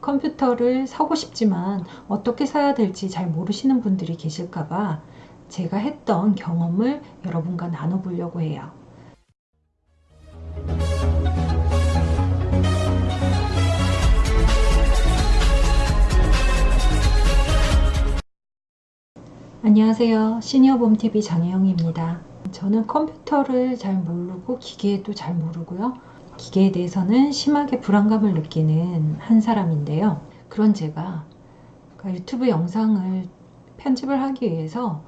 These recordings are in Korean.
컴퓨터를 사고 싶지만 어떻게 사야 될지 잘 모르시는 분들이 계실까봐 제가 했던 경험을 여러분과 나눠보려고 해요. 안녕하세요. 시니어봄TV 장혜영입니다. 저는 컴퓨터를 잘 모르고 기계도 잘 모르고요. 기계에 대해서는 심하게 불안감을 느끼는 한 사람인데요. 그런 제가 그 유튜브 영상을 편집을 하기 위해서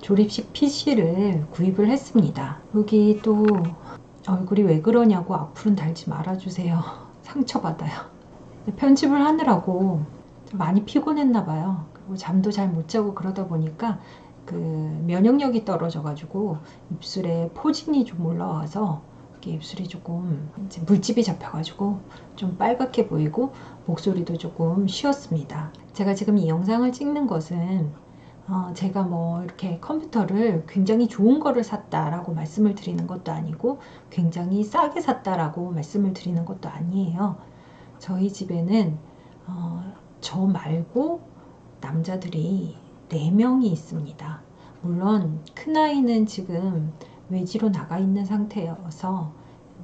조립식 PC를 구입을 했습니다. 여기 또 얼굴이 왜 그러냐고 앞으로는 달지 말아주세요. 상처받아요. 편집을 하느라고 많이 피곤했나 봐요. 그리고 잠도 잘 못 자고 그러다 보니까 그 면역력이 떨어져 가지고 입술에 포진이 좀 올라와서 입술이 조금 물집이 잡혀가지고 좀 빨갛게 보이고 목소리도 조금 쉬었습니다. 제가 지금 이 영상을 찍는 것은 어 제가 뭐 이렇게 컴퓨터를 굉장히 좋은 거를 샀다라고 말씀을 드리는 것도 아니고 굉장히 싸게 샀다라고 말씀을 드리는 것도 아니에요. 저희 집에는 어 저 말고 남자들이 4명이 있습니다. 물론 큰아이는 지금 외지로 나가 있는 상태여서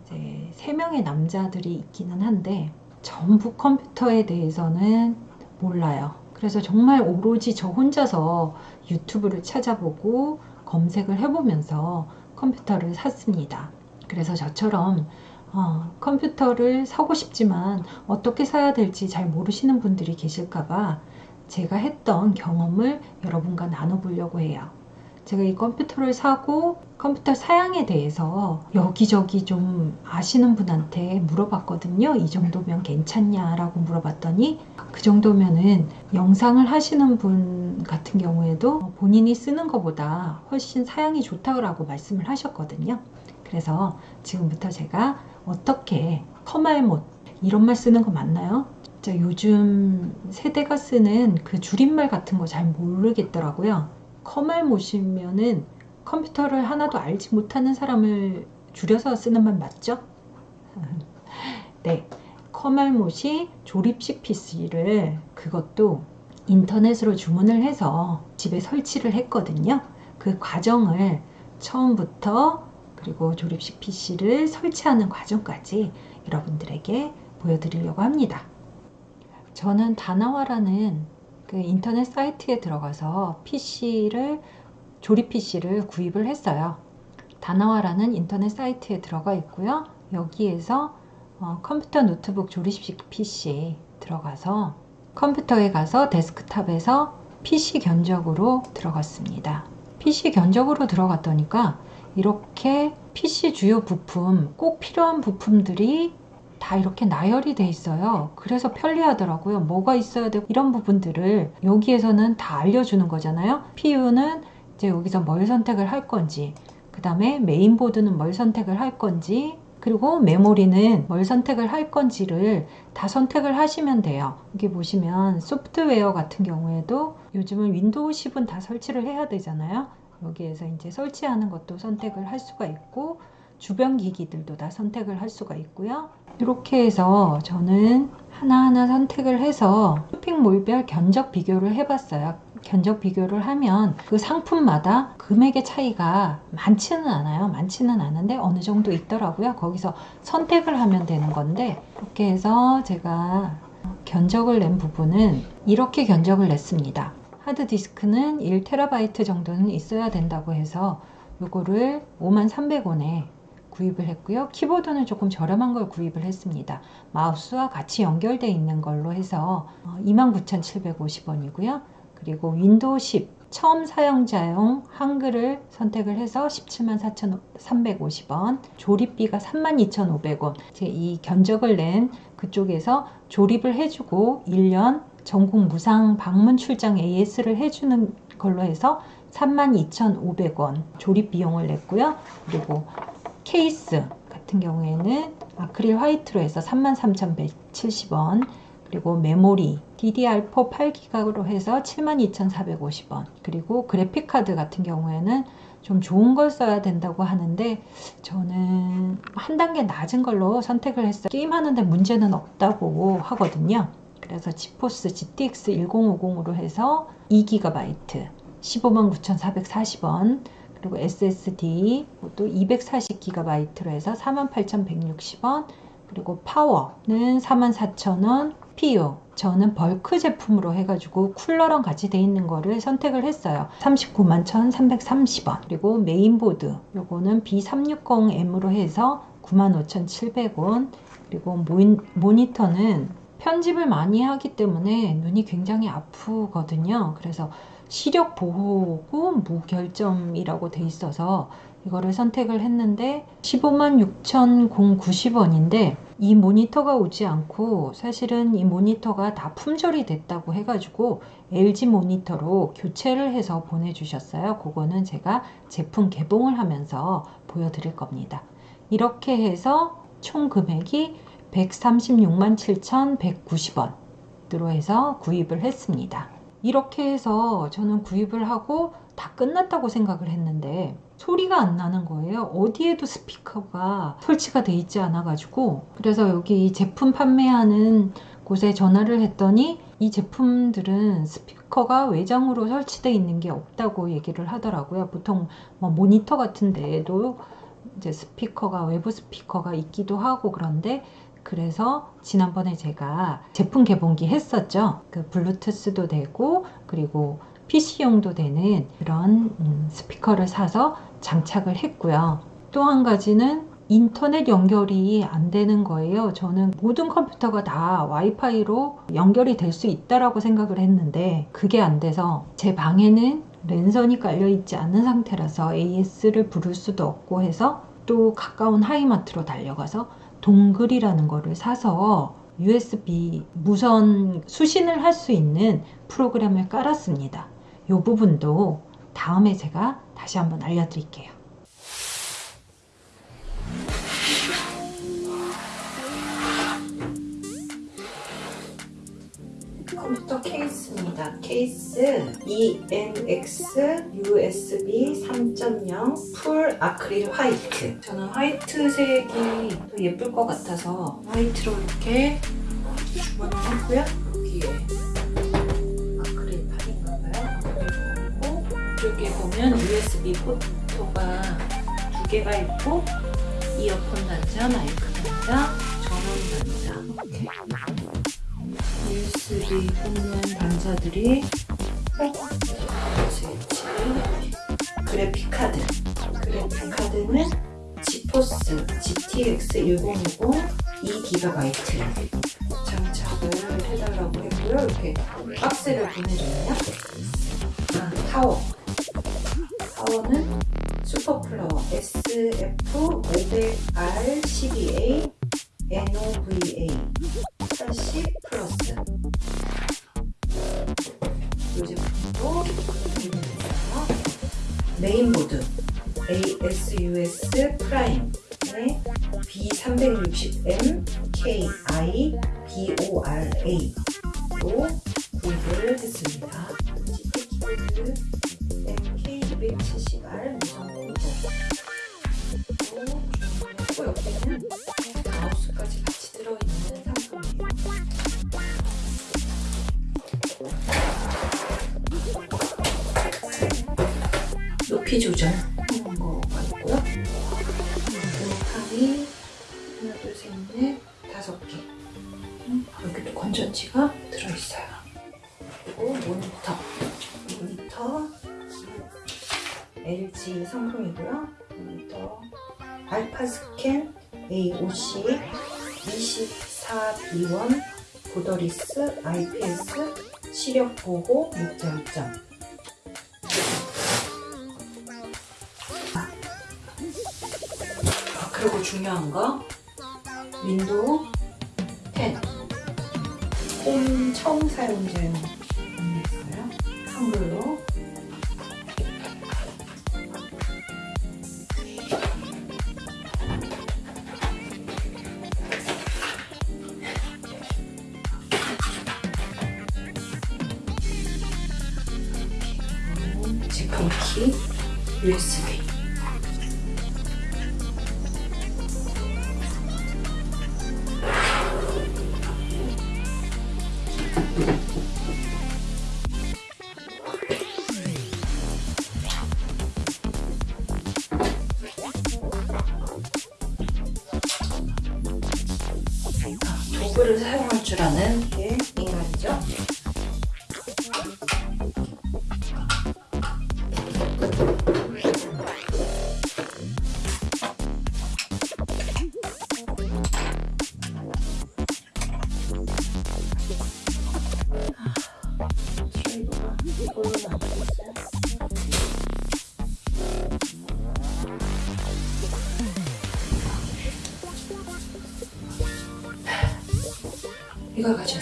이제 3명의 남자들이 있기는 한데 전부 컴퓨터에 대해서는 몰라요. 그래서 정말 오로지 저 혼자서 유튜브를 찾아보고 검색을 해보면서 컴퓨터를 샀습니다. 그래서 저처럼 어, 컴퓨터를 사고 싶지만 어떻게 사야 될지 잘 모르시는 분들이 계실까봐 제가 했던 경험을 여러분과 나눠보려고 해요. 제가 이 컴퓨터를 사고 컴퓨터 사양에 대해서 여기저기 좀 아시는 분한테 물어봤거든요. 이 정도면 괜찮냐라고 물어봤더니 그 정도면은 영상을 하시는 분 같은 경우에도 본인이 쓰는 것보다 훨씬 사양이 좋다고 말씀을 하셨거든요. 그래서 지금부터 제가 어떻게 커말못 이런 말 쓰는 거 맞나요? 자, 요즘 세대가 쓰는 그 줄임말 같은 거 잘 모르겠더라고요. 커말못이면은 컴퓨터를 하나도 알지 못하는 사람을 줄여서 쓰는 말 맞죠? 네. 커말못이 조립식 PC를 그것도 인터넷으로 주문을 해서 집에 설치를 했거든요. 그 과정을 처음부터 그리고 조립식 PC를 설치하는 과정까지 여러분들에게 보여드리려고 합니다. 저는 다나와라는 그 인터넷 사이트에 들어가서 PC를 조립 PC를 구입을 했어요. 다나와라는 인터넷 사이트에 들어가 있고요. 여기에서 어, 컴퓨터 노트북 조립식 PC 들어가서 컴퓨터에 가서 데스크탑에서 PC 견적으로 들어갔습니다. PC 견적으로 들어갔더니까 이렇게 PC 주요 부품, 꼭 필요한 부품들이 다 이렇게 나열이 돼 있어요. 그래서 편리하더라고요. 뭐가 있어야 되고 이런 부분들을 여기에서는 다 알려주는 거잖아요. CPU는 이제 여기서 뭘 선택을 할 건지 그 다음에 메인보드는 뭘 선택을 할 건지 그리고 메모리는 뭘 선택을 할 건지를 다 선택을 하시면 돼요. 여기 보시면 소프트웨어 같은 경우에도 요즘은 윈도우 10은 다 설치를 해야 되잖아요. 여기에서 이제 설치하는 것도 선택을 할 수가 있고 주변 기기들도 다 선택을 할 수가 있고요. 이렇게 해서 저는 하나하나 선택을 해서 쇼핑 몰별 견적 비교를 해봤어요. 견적 비교를 하면 그 상품마다 금액의 차이가 많지는 않아요. 많지는 않은데 어느 정도 있더라고요. 거기서 선택을 하면 되는 건데 이렇게 해서 제가 견적을 낸 부분은 이렇게 견적을 냈습니다. 하드디스크는 1TB 정도는 있어야 된다고 해서 이거를 5300원에 구입을 했고요. 키보드는 조금 저렴한 걸 구입을 했습니다. 마우스와 같이 연결되어 있는 걸로 해서 29,750원이고요. 그리고 윈도우 10 처음 사용자용 한글을 선택을 해서 174,350원 조립비가 32,500원 이 견적을 낸 그쪽에서 조립을 해주고 1년 전국 무상 방문 출장 AS를 해주는 걸로 해서 32,500원 조립 비용을 냈고요. 그리고 케이스 같은 경우에는 아크릴 화이트로 해서 33,170원 그리고 메모리 DDR4 8기가로 해서 72,450원 그리고 그래픽카드 같은 경우에는 좀 좋은 걸 써야 된다고 하는데 저는 한 단계 낮은 걸로 선택을 했어요. 게임하는데 문제는 없다고 하거든요. 그래서 지포스 GTX 1050으로 해서 2GB 159,440원 그리고 SSD 또 240GB로 해서 48,160원. 그리고 파워는 44,000원. CPU 저는 벌크 제품으로 해가지고 쿨러랑 같이 돼 있는 거를 선택을 했어요. 39만 1330원. 그리고 메인보드 요거는 B360M으로 해서 95,700원. 그리고 모인, 모니터는 편집을 많이 하기 때문에 눈이 굉장히 아프거든요. 그래서 시력 보호고 무결점이라고 돼 있어서 이거를 선택을 했는데 15만 6,090원인데 이 모니터가 오지 않고 사실은 이 모니터가 다 품절이 됐다고 해가지고 LG 모니터로 교체를 해서 보내주셨어요. 그거는 제가 제품 개봉을 하면서 보여드릴 겁니다. 이렇게 해서 총 금액이 136만 7,190원 으로 해서 구입을 했습니다. 이렇게 해서 저는 구입을 하고 다 끝났다고 생각을 했는데 소리가 안 나는 거예요. 어디에도 스피커가 설치가 돼 있지 않아 가지고 그래서 여기 제품 판매하는 곳에 전화를 했더니 이 제품들은 스피커가 외장으로 설치되어 있는 게 없다고 얘기를 하더라고요. 보통 뭐 모니터 같은 데에도 이제 스피커가 외부 스피커가 있기도 하고 그런데 그래서 지난번에 제가 제품 개봉기 했었죠. 그 블루투스도 되고 그리고 PC용도 되는 그런 음, 스피커를 사서 장착을 했고요. 또 한 가지는 인터넷 연결이 안 되는 거예요. 저는 모든 컴퓨터가 다 와이파이로 연결이 될 수 있다라고 생각을 했는데 그게 안 돼서 제 방에는 랜선이 깔려 있지 않은 상태라서 AS를 부를 수도 없고 해서 또 가까운 하이마트로 달려가서 dongle이라는 거를 사서 USB 무선 수신을 할 수 있는 프로그램을 깔았습니다. 이 부분도 다음에 제가 다시 한번 알려드릴게요. 케이스입니다. 케이스 ENX USB 3.0 full 아크릴 화이트. 저는 화이트색이 더 예쁠 것 같아서 화이트로 이렇게 주문을 했고요. 여기에 이쪽에 보면 USB 포트가 두 개가 있고 이어폰 단자, 마이크 단자, 전원 단자 USB 꽂는 단자들이 스위치 그래픽 카드. 그래픽 카드는 지포스 GTX 1050 2GB 장착을 해달라고 했고요. 이렇게 박스를 보내주네요. 아, 타워. 파워는 슈퍼플라워 SF500R12A NOVA 80 플러스 이 제품도 준비됐어요 메인보드 ASUS 프라임의 B360M KI BORA로 구입을 했습니다. 키보드 MK270R 무선 콤보 그리고 옆에는 높이 조절하는 거가 있고요. 음판이 하나 둘 셋 넷 다섯 개. 여기도 건전지가 들어있어요. 그리고 모니터. 모니터 LG 성능이고요. 모니터 알파 스캔 AOC 24B1 보더리스 IPS 시력 보호 무점점 아, 그리고 중요한 거 윈도우 10홈 처음 사용자용 있어요. 한글로 제 이걸 가져왔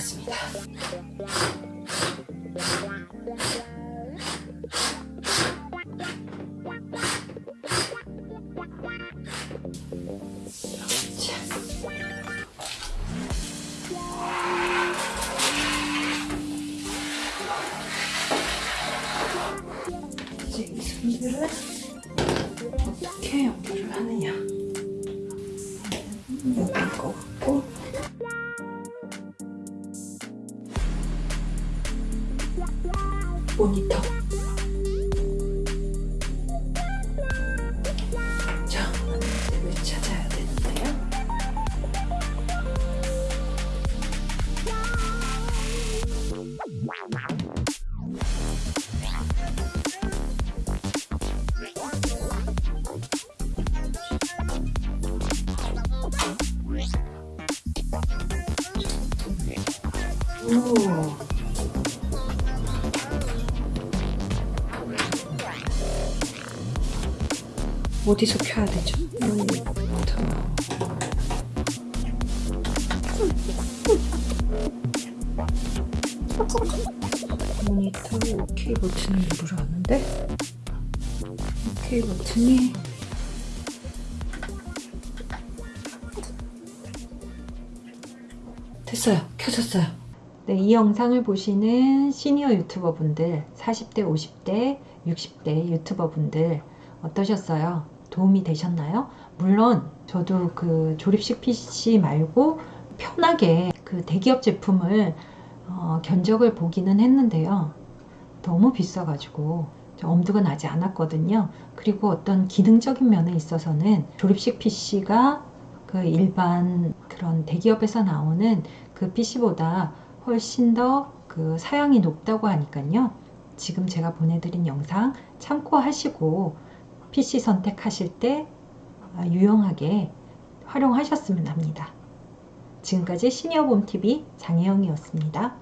모니터. 오. 어디서 켜야 되죠? 모니터. 모니터 OK 버튼을 누르라는데 OK 버튼이 됐어요. 켜졌어요. 네, 이 영상을 보시는 시니어 유튜버 분들, 40대, 50대, 60대 유튜버 분들 어떠셨어요? 도움이 되셨나요? 물론 저도 그 조립식 PC 말고 편하게 그 대기업 제품을 어, 견적을 보기는 했는데요. 너무 비싸가지고 좀 엄두가 나지 않았거든요. 그리고 어떤 기능적인 면에 있어서는 조립식 PC가 그 일반 그런 대기업에서 나오는 그 PC보다 훨씬 더 그 사양이 높다고 하니까요. 지금 제가 보내드린 영상 참고하시고 PC 선택하실 때 아, 유용하게 활용하셨으면 합니다. 지금까지 시니어봄TV 장혜영이었습니다.